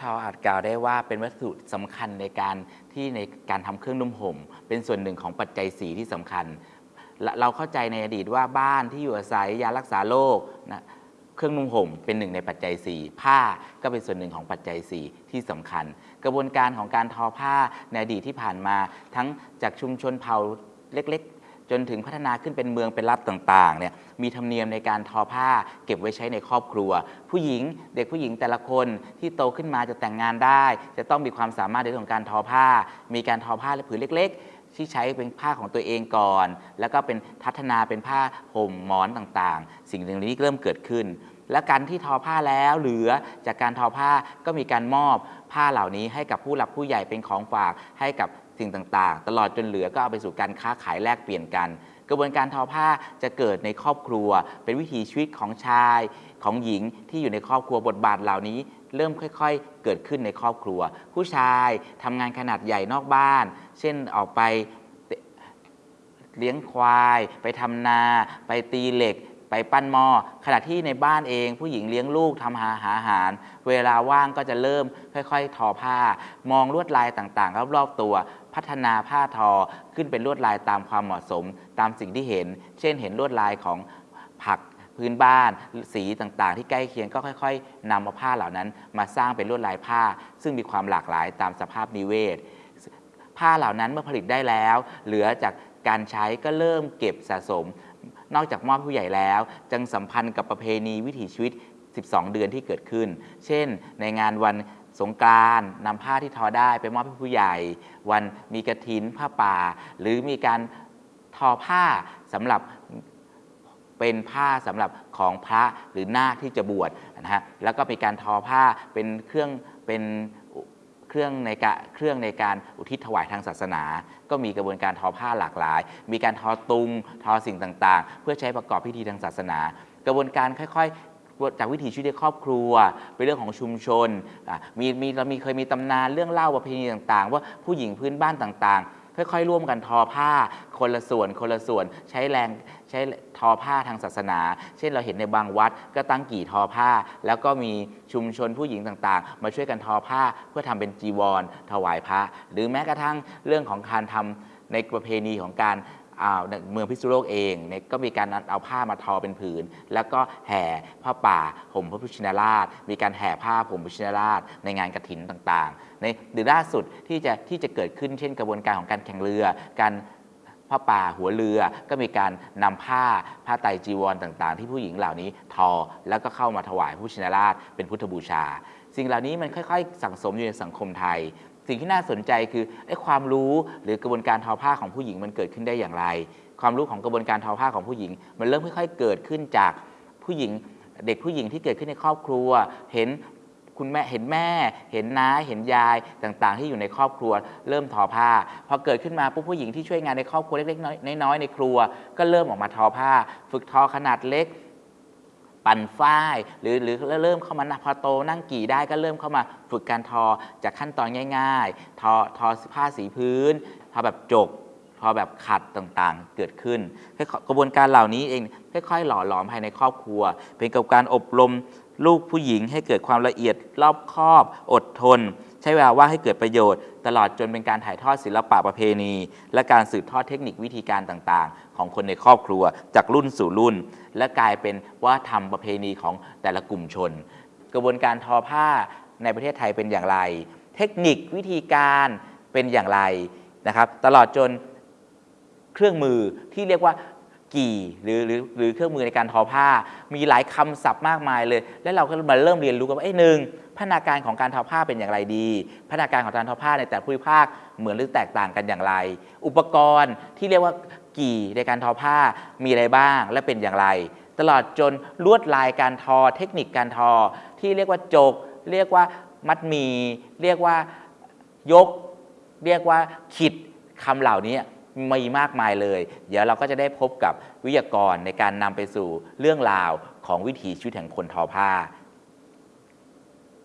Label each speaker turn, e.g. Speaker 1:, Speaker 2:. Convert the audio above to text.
Speaker 1: ทออาจกล่าวได้ว่าเป็นวัตถุสำคัญในการที่ในการทำเครื่องนุ่มห่ม เป็นส่วนหนึ่งของปัจจัยสีที่สำคัญ เราเข้าใจในอดีตว่าบ้านที่อยู่อาศัยยารักษาโรคนะเครื่องนุ่งห่มเป็นหนึ่งในปัจจัย 4 ผ้าก็เป็นส่วนหนึ่งของปัจจัย 4 ที่สำคัญ กระบวนการของการทอผ้าในอดีตที่ผ่านมา ทั้งจากชุมชนเผ่าเล็ก จนถึงพัฒนาขึ้นเป็นเมืองเป็นรัฐต่างๆเนี่ยมีธรรมเนียมในการทอผ้าเก็บไว้ใช้ในครอบครัว ผู้หญิงเด็กผู้หญิงแต่ละคนที่โตขึ้นมาจะแต่งงานได้ จะต้องมีความสามารถในเรื่องของการทอผ้า มีการทอผ้าและผืนเล็ก ๆที่ใช้เป็นผ้าของตัวเองก่อน แล้วก็เป็นพัฒนาเป็นผ้าห่มหมอนต่างๆ สิ่งเหล่านี้เริ่มเกิดขึ้น และการที่ทอผ้าแล้วเหลือจากการทอผ้าก็มีการมอบผ้าเหล่านี้ให้กับผู้หลักผู้ใหญ่เป็นของฝากให้กับ สิ่งต่างๆ ตลอดจนเหลือก็เอาไปสู่การค้าขายแลกเปลี่ยนกัน กระบวนการทอผ้าจะเกิดในครอบครัว เป็นวิถีชีวิตของชายของหญิงที่อยู่ในครอบครัวบทบาทเหล่านี้ เริ่มค่อยๆ เกิดขึ้นในครอบครัว ผู้ชายทำงานขนาดใหญ่นอกบ้าน เช่นออกไปเลี้ยงควาย ไปทำนา ไปตีเหล็กไปปั้นหม้อขณะที่ในบ้านเอง ผู้หญิงเลี้ยงลูกทำหาหาอาหาร เวลาว่างก็จะเริ่มค่อย ๆ ทอผ้า มองลวดลายต่างๆ รอบๆตัว พัฒนาผ้าทอขึ้นเป็นลวดลายตามความเหมาะสม ตามสิ่งที่เห็น เช่นเห็นลวดลายของผักพื้นบ้านสีต่างๆ ที่ใกล้เคียงก็ค่อย ๆนำมาผ้าเหล่านั้น มาสร้างเป็นลวดลายผ้า ซึ่งมีความหลากหลายตามสภาพนิเวศ ผ้าเหล่านั้นเมื่อผลิตได้แล้ว เหลือจากการใช้ก็เริ่มเก็บสะสม นอกจากมอบผู้ใหญ่แล้วจังสัมพันธ์กับประเพณีวิถีชีวิต 12 เดือนที่เกิดขึ้น เช่น ในงานวัน สงกรานต์นำผ้าที่ทอได้ไปมอบให้ผู้ใหญ่ วันมีกระถินผ้าป่า หรือมีการทอผ้าสำหรับเป็นผ้าสำหรับของพระหรือนาคที่จะบวชนะฮะแล้วก็มีการทอผ้าเป็นเครื่องเป็นเครื่องในการเครื่องในการอุทิศถวายทางศาสนา ก็มีกระบวนการทอผ้าหลากหลาย มีการทอตุงทอสิ่งต่างๆ เพื่อใช้ประกอบพิธีทางศาสนา กระบวนการค่อยๆ จากวิถีชีวิตในครอบครัว เป็นเรื่องของชุมชนมีมีเรามีเคยมีตำนานเรื่องเล่าประเพณีต่างๆ ว่าผู้หญิงพื้นบ้านต่างๆ ค่อยๆ ร่วมกันทอผ้า คนละส่วน คนละส่วนใช้แรงใช้ทอผ้าทางศาสนา เช่นเราเห็นในบางวัดก็ตั้งกี่ทอผ้า แล้วก็มีชุมชนผู้หญิงต่างๆ มาช่วยกันทอผ้าเพื่อทำเป็นจีวร ถวายพระ หรือแม้กระทั่งเรื่องของการทำในประเพณีของการ เมืองพิษณุโลกเองเนี่ยก็มีการเอาผ้ามาทอเป็นผืน แล้วก็แห่ผ้าป่าห่มพระพุทธชินราช มีการแห่ผ้าห่มพระพุทธชินราช ในงานกฐินต่างๆ ในหรือล่าสุดที่จะที่จะเกิดขึ้นเช่นกระบวนการของการแข่งเรือการผ้าป่าหัวเรือก็มีการนำผ้าผ้าไตรจีวรต่างๆ ที่ผู้หญิงเหล่านี้ทอแล้วก็เข้ามาถวายพระพุทธชินราชเป็นพุทธบูชา สิ่งเหล่านี้มันค่อย ๆ สั่งสมอยู่ในสังคมไทย สิ่งที่น่าสนใจคือไอ้ความรู้หรือกระบวนการทอผ้าของผู้หญิงมันเกิดขึ้นได้อย่างไร ความรู้ของกระบวนการทอผ้าของผู้หญิง มันเริ่มค่อยๆเกิดขึ้นจากผู้หญิงเด็กผู้หญิงที่เกิดขึ้นในครอบครัว เห็นคุณแม่เห็นแม่ เห็นน้าเห็นยายต่างๆ ที่อยู่ในครอบครัว เริ่มทอผ้าพอเกิดขึ้นมาปุ๊บผู้หญิงที่ช่วยงานในครอบครัวเล็กๆน้อยๆในครัว ก็เริ่มออกมาทอผ้า ฝึกทอขนาดเล็ก ปั่นฝ้าย หรือหรือเริ่มเข้ามานะพอโตนั่งกี่ได้ก็เริ่มเข้ามาฝึกการทอจากขั้นตอนง่าย ๆ ทอทอผ้าสีพื้นทอแบบจกทอแบบขัดต่างๆเกิดขึ้นกระบวนการเหล่านี้เองค่อยๆหล่อหลอมภายในครอบครัว เป็นกับการอบรมลูกผู้หญิงให้เกิดความละเอียดรอบคอบ อดทน ใช้เวลาว่างให้เกิดประโยชน์ ตลอดจนเป็นการถ่ายทอดศิลปะประเพณี และการสืบทอดเทคนิควิธีการต่างๆ ของคนในครอบครัว จากรุ่นสู่รุ่น และกลายเป็นว่าทำประเพณีของแต่ละกลุ่มชน กระบวนการทอผ้าในประเทศไทยเป็นอย่างไร เทคนิควิธีการเป็นอย่างไรนะครับ ตลอดจนเครื่องมือที่เรียกว่ากี่หรือหรือหรือเครื่องมือในการทอผ้า มีหลายคำศัพท์มากมายเลย และเราก็มาเริ่มเรียนรู้กันว่าไอ้หนึ่ง พัฒนาการของการทอผ้าเป็นอย่างไรดี พัฒนาการของการทอผ้าในแต่ละภูมิภาคเหมือนหรือแตกต่างกันอย่างไร อุปกรณ์ที่เรียกว่ากี่ในการทอผ้ามีอะไรบ้างและเป็นอย่างไร ตลอดจนลวดลายการทอเทคนิคการทอ ที่เรียกว่าจก เรียกว่ามัดมีเรียกว่ายก เรียกว่าขิดคำเหล่านี้มีมากมายเลย เดี๋ยวเราก็จะได้พบกับวิทยากรในการนำไปสู่เรื่องราวของวิถีชีวิตแห่งคนทอผ้า